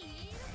see you.